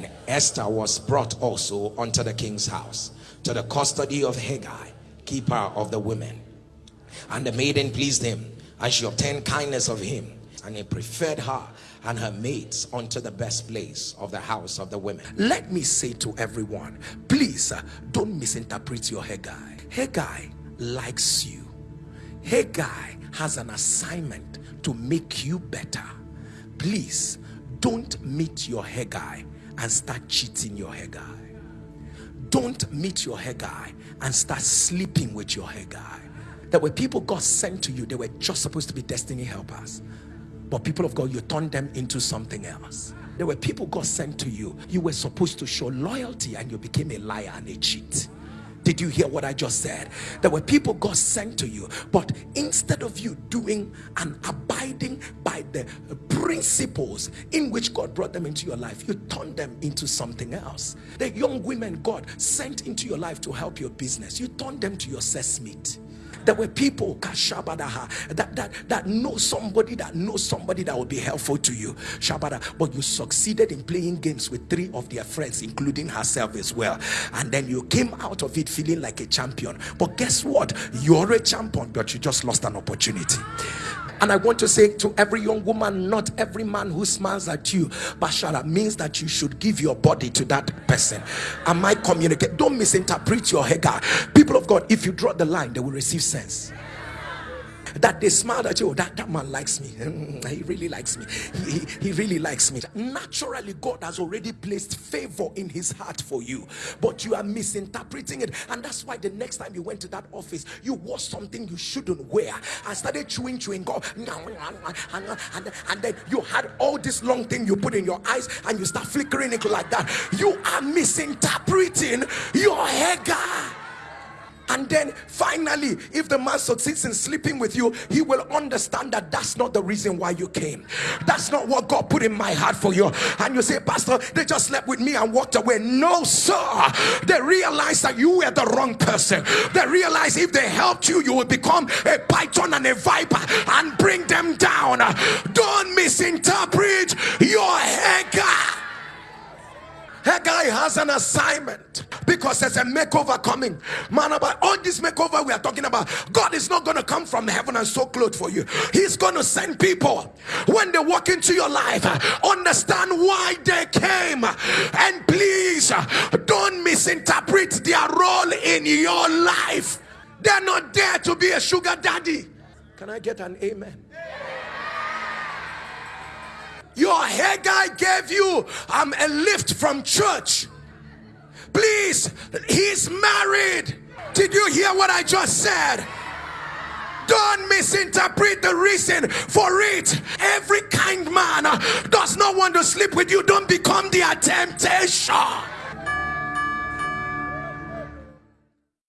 And Esther was brought also unto the king's house to the custody of Hegai, keeper of the women. And the maiden pleased him, and she obtained kindness of him, and he preferred her and her maids unto the best place of the house of the women. Let me say to everyone, please uh, don't misinterpret your Hegai. Hegai likes you. Hegai has an assignment to make you better. Please don't meet your Hegai and start cheating your Hegai. Don't meet your Hegai and start sleeping with your Hegai. There were people God sent to you, they were just supposed to be destiny helpers. But people of God, you turned them into something else. There were people God sent to you. You were supposed to show loyalty and you became a liar and a cheat. Did you hear what I just said? There were people God sent to you, but instead of you doing and abiding by the principles in which God brought them into your life, you turned them into something else. The young women God sent into your life to help your business, you turned them to your sesame. There were people that, that, that know somebody that knows somebody that will be helpful to you. Shabada, but you succeeded in playing games with three of their friends, including herself as well. And then you came out of it feeling like a champion. But guess what? You're a champion, but you just lost an opportunity. And I want to say to every young woman, not every man who smiles at you, Bashara, means that you should give your body to that person. Am I communicate? Don't misinterpret your Hagar. People of God, if you draw the line, they will receive sense that they smile at you. Oh, that, that man likes me. Hmm, he really likes me. He, he, really likes me. Naturally, God has already placed favor in his heart for you, but you are misinterpreting it. And that's why the next time you went to that office, you wore something you shouldn't wear and started chewing, chewing gum. And, then you had all this long thing you put in your eyes and you start flickering it like that. You are misinterpreting your Hagar and then finally if the man succeeds in sleeping with you he will understand that that's not the reason why you came. That's not what god put in my heart for you. And you say pastor they just slept with me and walked away. No sir. They realized that you were the wrong person. They realized if they helped you you would become a python and a viper and bring them down. Don't misinterpret your Hagar Has an assignment because there's a makeover coming. Man, about all this makeover we are talking about, God is not going to come from heaven and so clothes for you. He's going to send people when they walk into your life, understand why they came. And please don't misinterpret their role in your life. They're not there to be a sugar daddy. Can I get an amen? Your Hegai gave you um, a lift from church. Please, he's married. Did you hear what I just said? Don't misinterpret the reason for it. Every kind man does not want to sleep with you. Don't become their temptation.